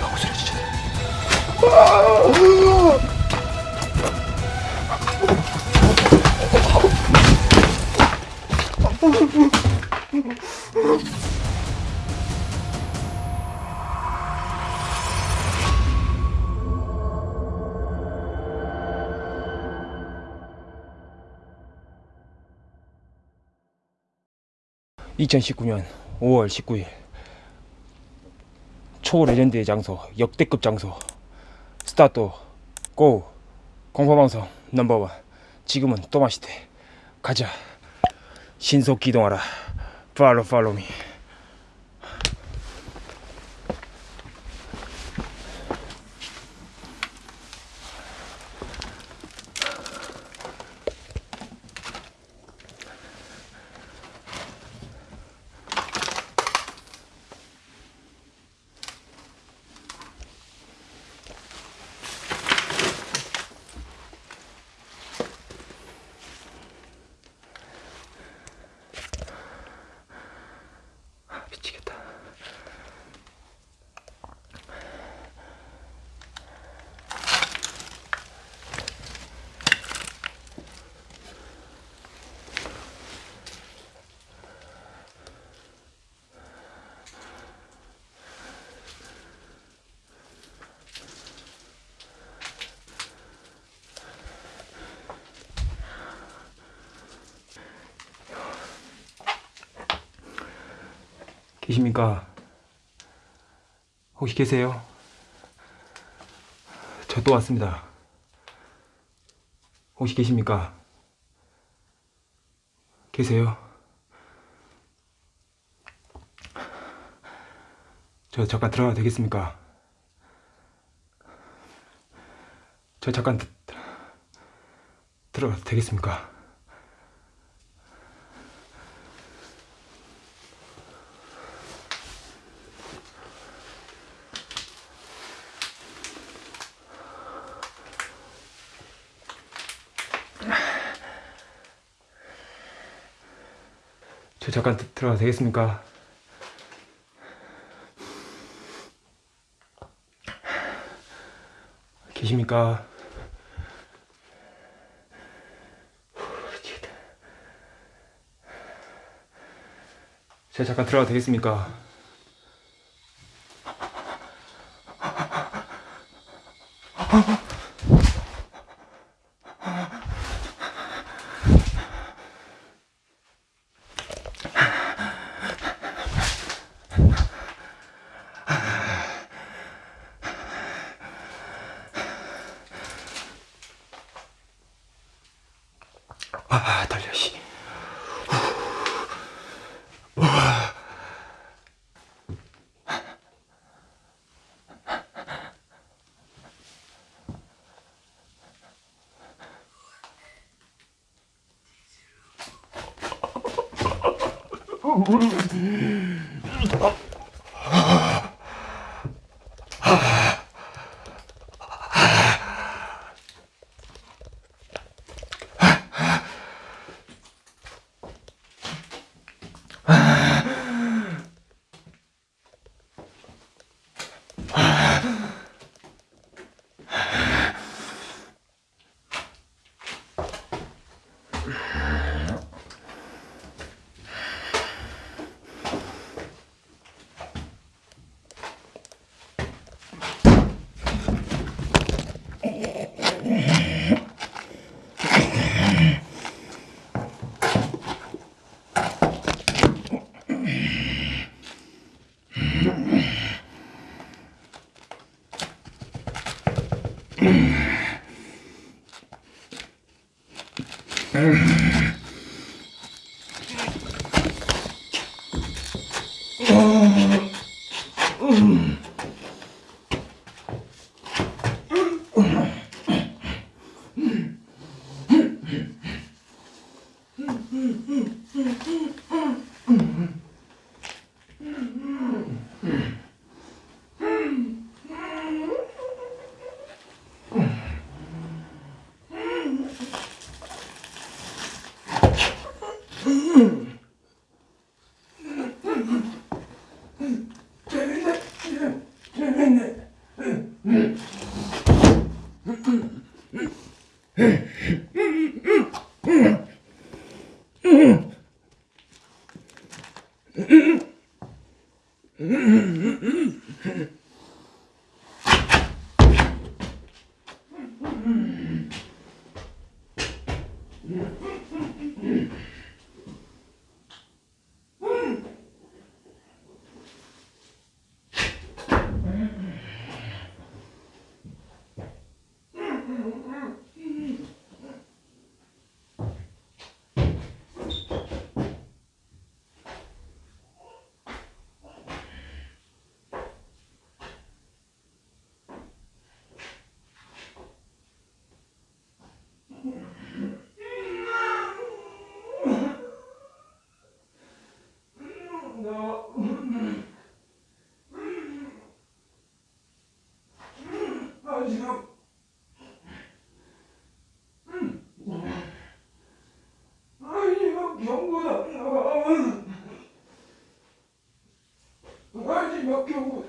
방구 소리 진짜. (2019년 5월 19일) 초레전드의 장소 역대급 장소 스타트 고 공포방송 넘버원. 지금은 또마시대 가자. 신속 기동하라. 팔로 팔로미 계십니까? 혹시 계세요? 저 또 왔습니다. 혹시 계십니까? 계세요? 저 잠깐 들어가도 되겠습니까? 저 잠깐 드, 들어가도 되겠습니까? 저 잠깐 드, 들어가도 되겠습니까? 계십니까? 저 잠깐 들어가도 되겠습니까? Yeah. 음. 마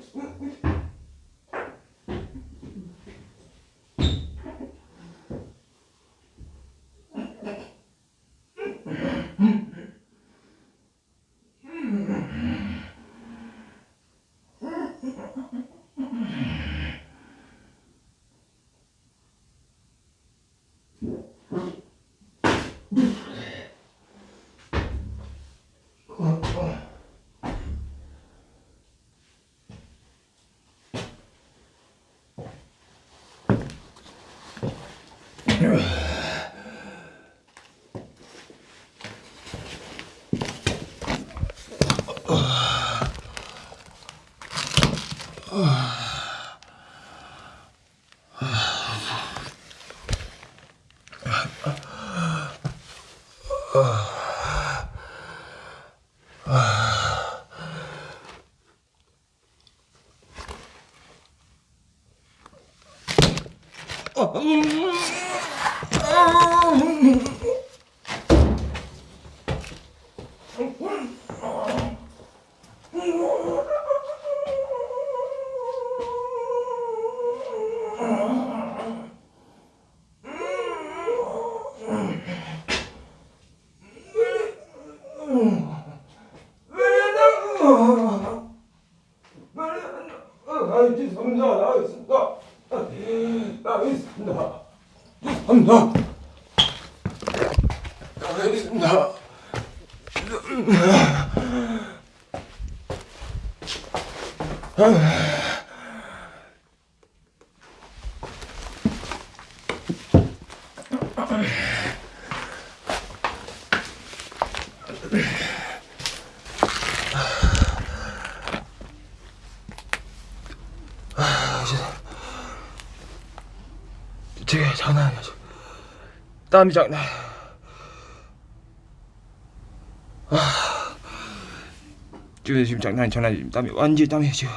지 나 가겠습니다. 제가 장난 아니야. 지금. 땀이 장난. 아, 지금 지금 장난 아니 장난 아니. 땀이 완전 땀이야 지금.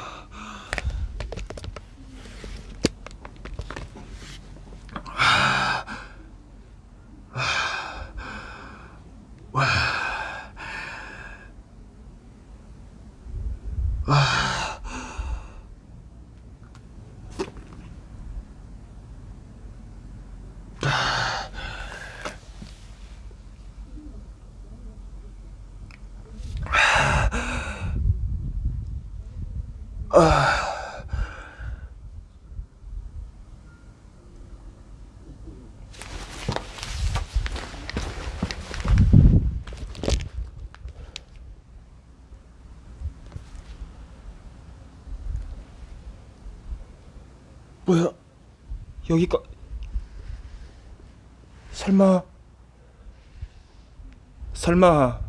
뭐야? 여기가 설마 설마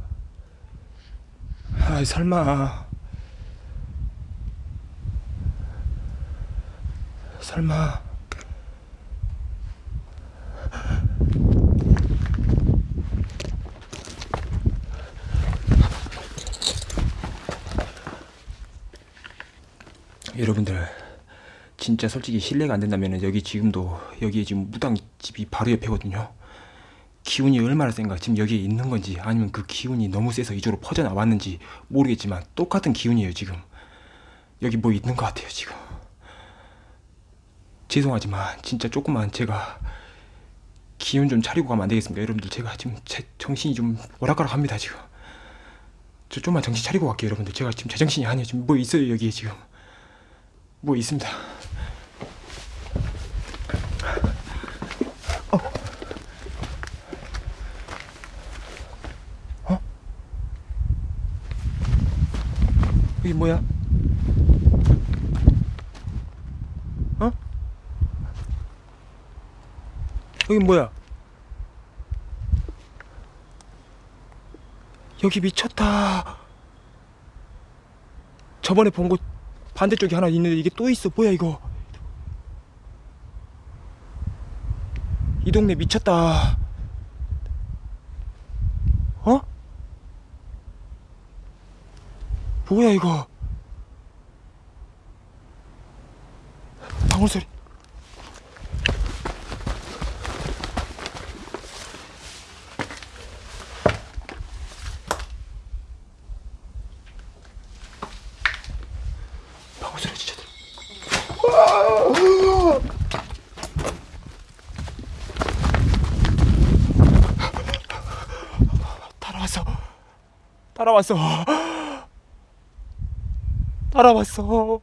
아 설마. 설마. 여러분들 진짜 솔직히 실례가 안 된다면 여기 지금도 여기에 지금 무당 집이 바로 옆에거든요. 기운이 얼마나 센가 지금 여기에 있는 건지 아니면 그 기운이 너무 세서 이쪽으로 퍼져 나왔는지 모르겠지만 똑같은 기운이에요 지금. 여기 뭐 있는 것 같아요 지금. 죄송하지만 진짜 조금만 제가 기운 좀 차리고 가면 안 되겠습니까 여러분들 제가 지금 제 정신이 좀 오락가락합니다 지금. 저 좀만 정신 차리고 갈게요 여러분들 제가 지금 제정신이 아니에요 지금 뭐 있어요 여기에 지금. 뭐 있습니다. 여기 뭐야? 어? 여기 뭐야? 여기 미쳤다. 저번에 본 곳 반대쪽에 하나 있는데 이게 또 있어 뭐야 이거 이 동네 미쳤다 어? 뭐야 이거? 방울 소리. 방울 소리 진짜. 들- 따라왔어. 따라왔어. 따라왔어.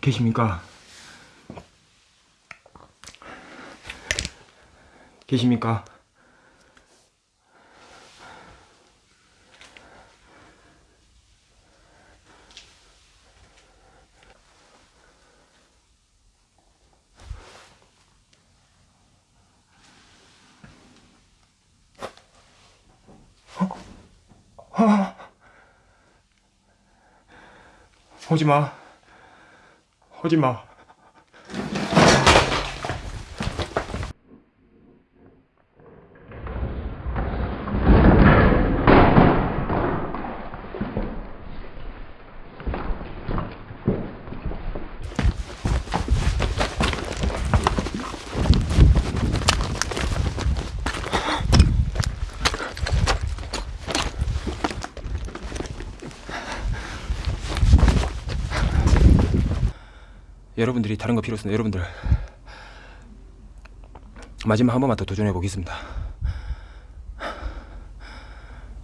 계십니까? 계십니까? 오지 마. 오지 마. 여러분들이 다른 거 필요 없습니다. 여러분들 마지막 한 번만 더 도전해 보겠습니다.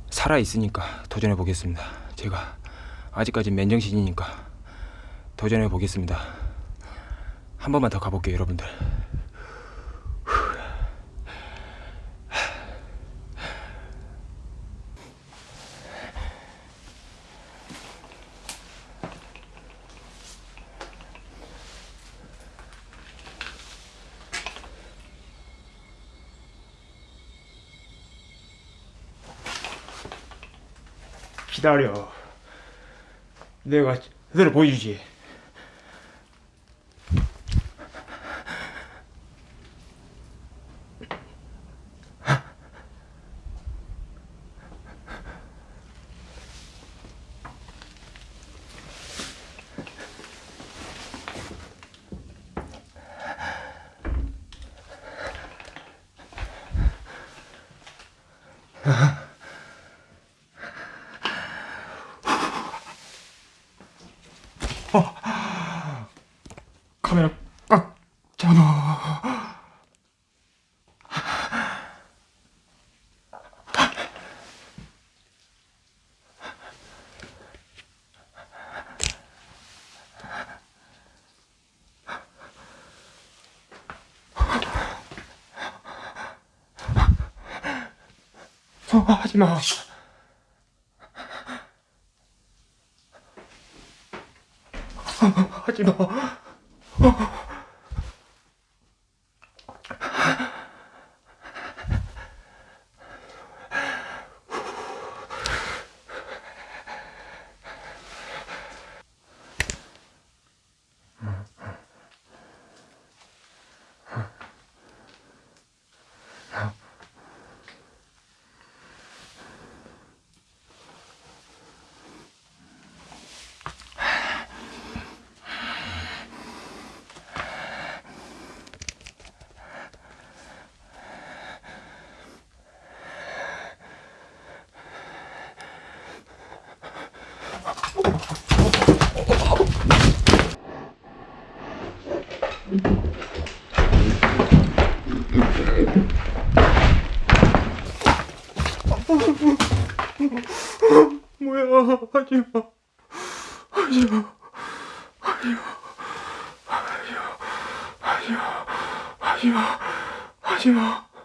살아 있으니까 도전해 보겠습니다. 제가 아직까지 맨정신이니까 도전해 보겠습니다. 한 번만 더 가볼게요, 여러분들. 기다려. 내가 그대로 보여주지. 어, 하지 마. 하지 마. 뭐야 하지 마. 하지 마. 하지 마. 하지 마. 하지 마. 하지 마. 하지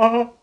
갖고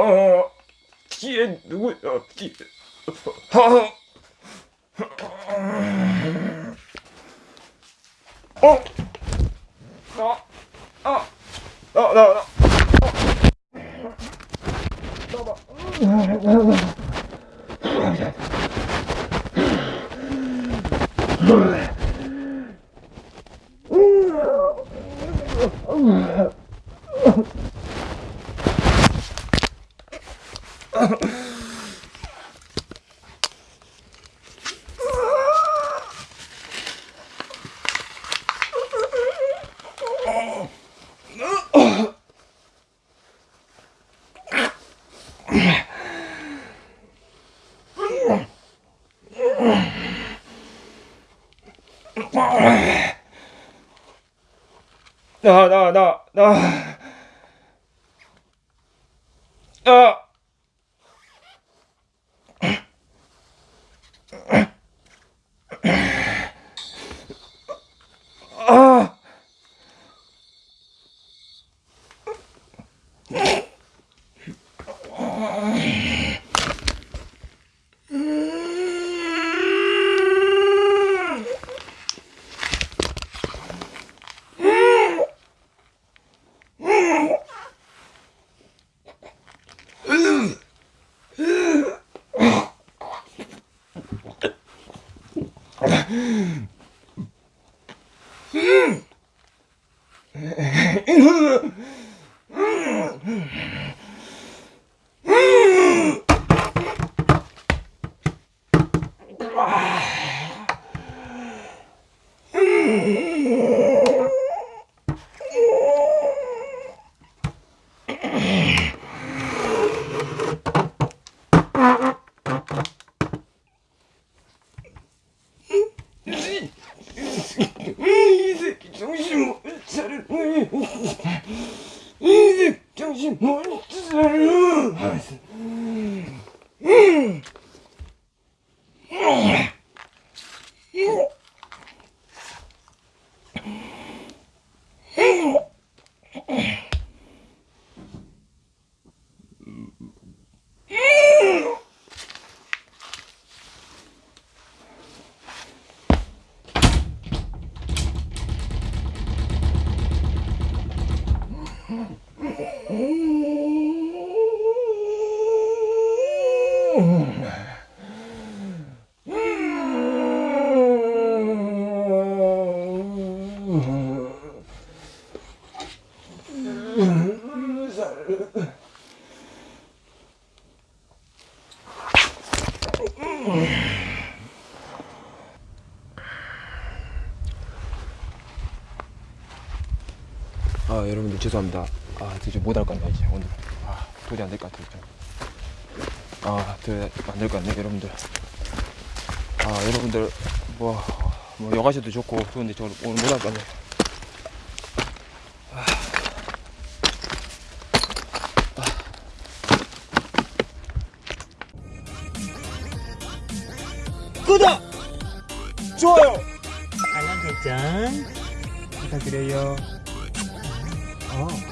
어, 뒤에 누구야? 뒤에. 아, 어, 나, 아, 나, 나, 나. 나, 나, 나, 나. 아 여러분들 죄송합니다. 아 이제 못할 것 같네 이제 오늘. 아 도저히 안 될 것 같아요. 좀. 아 도저히 안 될 것 같네 여러분들. 아 여러분들 뭐, 뭐 여가셔도 좋고 좋은데 저 오늘 못할 것 같네. 구독! 좋아요! 알람 설정 부탁드려요. Oh.